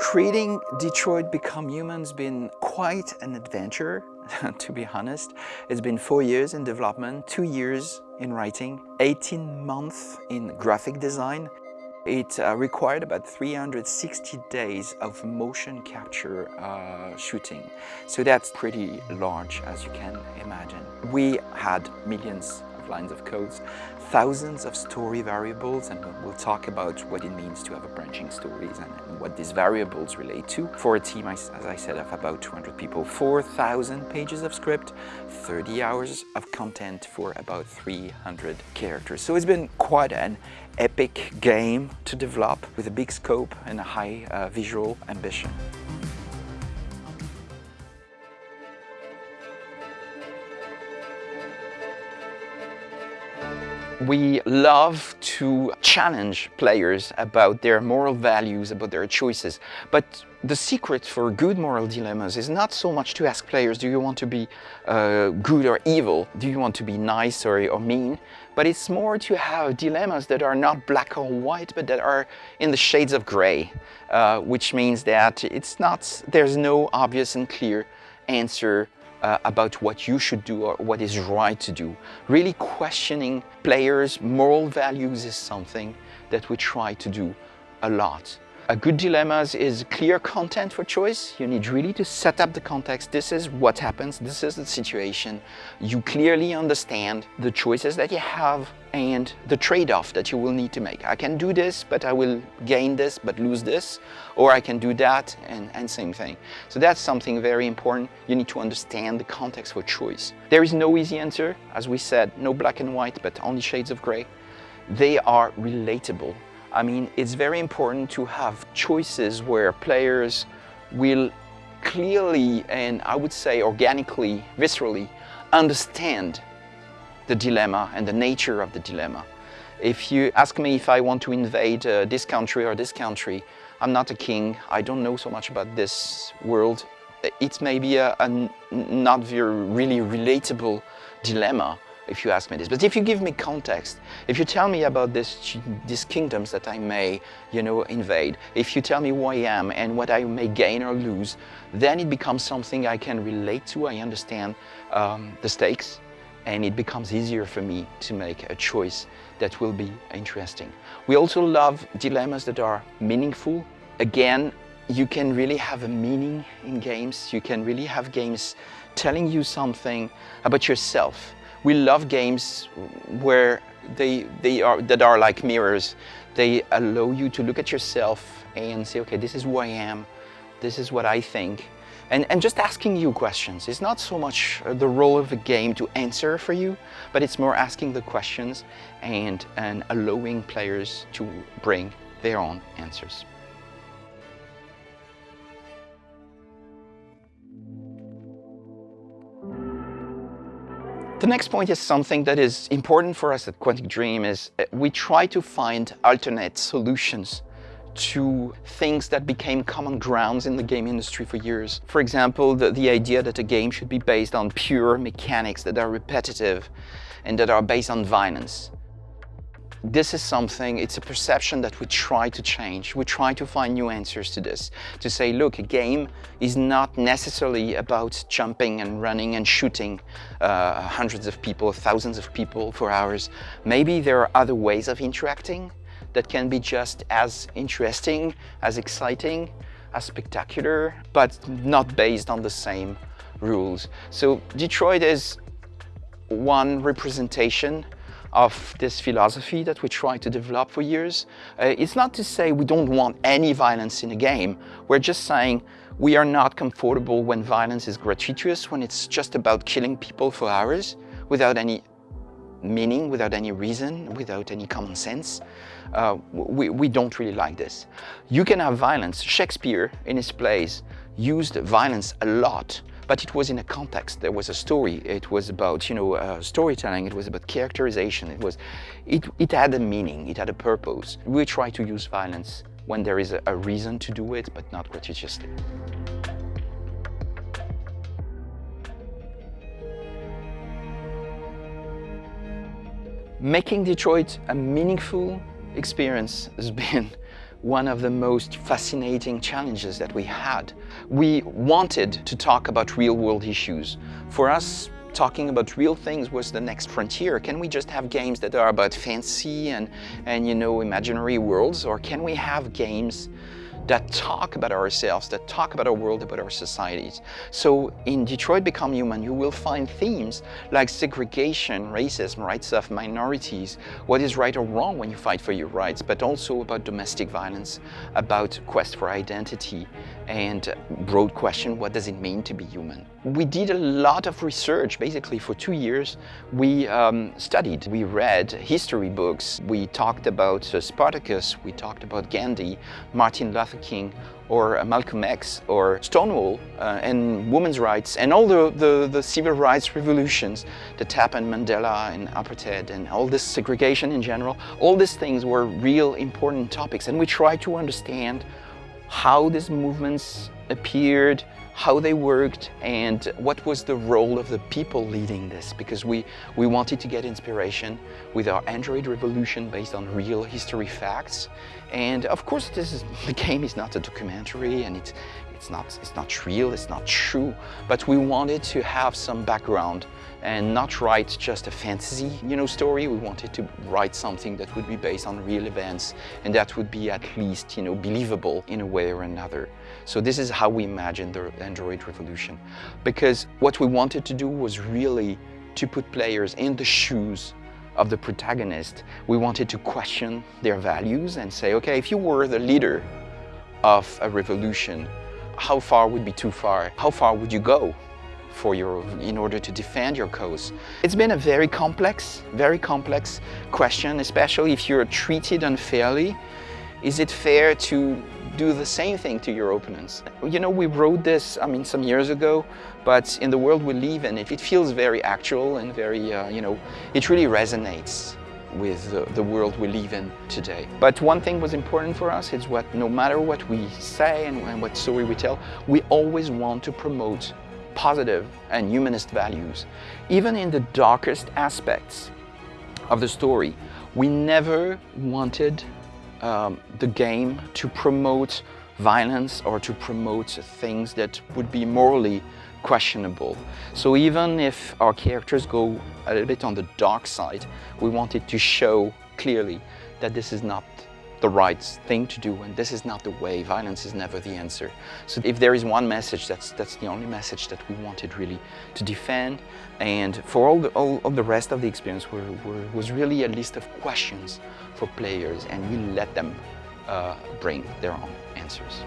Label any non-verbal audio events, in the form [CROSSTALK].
Creating Detroit Become Human has been quite an adventure, [LAUGHS] to be honest. It's been four years in development, two years in writing, 18 months in graphic design. It uh, required about 360 days of motion capture uh, shooting. So that's pretty large, as you can imagine. We had millions lines of codes, thousands of story variables, and we'll talk about what it means to have a branching stories and, what these variables relate to. For a team, as I said, of about 200 people, 4,000 pages of script, 30 hours of content for about 300 characters. So it's been quite an epic game to develop with a big scope and a high uh, visual ambition. We love to challenge players about their moral values, about their choices. But the secret for good moral dilemmas is not so much to ask players, do you want to be uh, good or evil? Do you want to be nice or, or mean? But it's more to have dilemmas that are not black or white, but that are in the shades of gray, uh, which means that it's not, there's no obvious and clear answer uh, about what you should do or what is right to do. Really questioning players' moral values is something that we try to do a lot. A good dilemma is clear content for choice. You need really to set up the context. This is what happens. This is the situation. You clearly understand the choices that you have and the trade-off that you will need to make. I can do this, but I will gain this, but lose this. Or I can do that and, and same thing. So that's something very important. You need to understand the context for choice. There is no easy answer. As we said, no black and white, but only shades of gray. They are relatable I mean, it's very important to have choices where players will clearly and I would say organically, viscerally understand the dilemma and the nature of the dilemma. If you ask me if I want to invade uh, this country or this country, I'm not a king, I don't know so much about this world. It's maybe a, a not very really relatable dilemma if you ask me this. But if you give me context, if you tell me about this, these kingdoms that I may, you know, invade, if you tell me who I am and what I may gain or lose, then it becomes something I can relate to. I understand um, the stakes and it becomes easier for me to make a choice that will be interesting. We also love dilemmas that are meaningful. Again, you can really have a meaning in games. You can really have games telling you something about yourself we love games where they, they are, that are like mirrors. They allow you to look at yourself and say, okay, this is who I am, this is what I think. And, and just asking you questions. It's not so much uh, the role of the game to answer for you, but it's more asking the questions and, and allowing players to bring their own answers. The next point is something that is important for us at Quantic Dream is uh, we try to find alternate solutions to things that became common grounds in the game industry for years. For example, the, the idea that a game should be based on pure mechanics that are repetitive and that are based on violence this is something, it's a perception that we try to change. We try to find new answers to this. To say, look, a game is not necessarily about jumping and running and shooting uh, hundreds of people, thousands of people for hours. Maybe there are other ways of interacting that can be just as interesting, as exciting, as spectacular, but not based on the same rules. So Detroit is one representation of this philosophy that we try to develop for years. Uh, it's not to say we don't want any violence in a game. We're just saying we are not comfortable when violence is gratuitous, when it's just about killing people for hours without any meaning, without any reason, without any common sense. Uh, we, we don't really like this. You can have violence. Shakespeare, in his plays, used violence a lot but it was in a context. There was a story. It was about, you know, uh, storytelling. It was about characterization. It was, it, it had a meaning. It had a purpose. We try to use violence when there is a, a reason to do it, but not gratuitously. Making Detroit a meaningful experience has been one of the most fascinating challenges that we had. We wanted to talk about real world issues. For us, talking about real things was the next frontier. Can we just have games that are about fancy and, and you know, imaginary worlds? Or can we have games that talk about ourselves, that talk about our world, about our societies. So in Detroit Become Human, you will find themes like segregation, racism, rights of minorities, what is right or wrong when you fight for your rights, but also about domestic violence, about quest for identity, and broad question, what does it mean to be human? We did a lot of research, basically for two years. We um, studied, we read history books, we talked about uh, Spartacus, we talked about Gandhi, Martin Luther King or Malcolm X or Stonewall uh, and women's rights and all the, the, the, civil rights revolutions that happened, Mandela and apartheid and all this segregation in general, all these things were real important topics. And we tried to understand how these movements appeared, how they worked and what was the role of the people leading this because we, we wanted to get inspiration with our Android revolution based on real history facts. And of course this is, [LAUGHS] the game is not a documentary and it's, it's, not, it's not real, it's not true but we wanted to have some background and not write just a fantasy you know story we wanted to write something that would be based on real events and that would be at least you know believable in a way or another so this is how we imagined the Android revolution. Because what we wanted to do was really to put players in the shoes of the protagonist. We wanted to question their values and say, okay, if you were the leader of a revolution, how far would be too far? How far would you go for your, in order to defend your cause? It's been a very complex, very complex question, especially if you're treated unfairly. Is it fair to do the same thing to your opponents. You know, we wrote this, I mean, some years ago, but in the world we live in, it, it feels very actual and very, uh, you know, it really resonates with the, the, world we live in today. But one thing was important for us is what no matter what we say and, and what story we tell, we always want to promote positive and humanist values. Even in the darkest aspects of the story, we never wanted um, the game to promote violence or to promote things that would be morally questionable. So even if our characters go a little bit on the dark side, we wanted to show clearly that this is not the right thing to do and this is not the way. Violence is never the answer. So if there is one message, that's, that's the only message that we wanted really to defend. And for all the, all, all the rest of the experience were, were, was really a list of questions for players and we let them uh, bring their own answers.